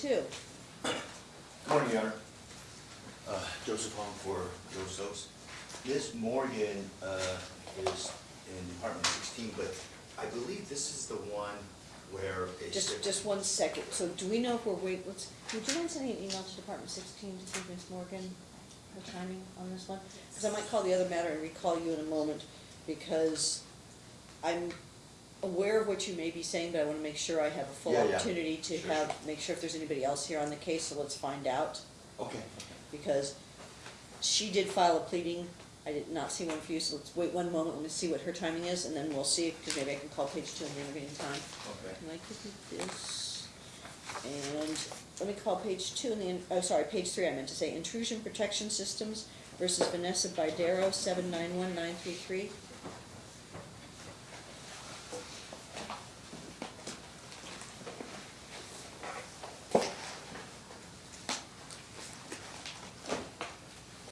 twenty-two. Morning, Your Honor. Uh, Joseph Hong for Joe Stokes. Ms. Morgan uh, is in Department 16, but I believe this is the one where a... Just, sip- just one second, so do we know if we're wait, let's, would you mind sending an email to Department sixteen to see if Ms. Morgan, her timing on this one? Because I might call the other matter and recall you in a moment, because I'm aware of what you may be saying, but I wanna make sure I have a full Yeah, yeah. opportunity to Sure, have, make sure if there's anybody else here on the case, so let's find out. Okay. because she did file a pleading, I did not see one for you, so let's wait one moment, let me see what her timing is, and then we'll see, because maybe I can call page two in the intervening time. Okay. Can I copy this? And let me call page two in the, in- oh, sorry, page three, I meant to say intrusion protection systems versus Vanessa Bidero, seven nine one nine three three.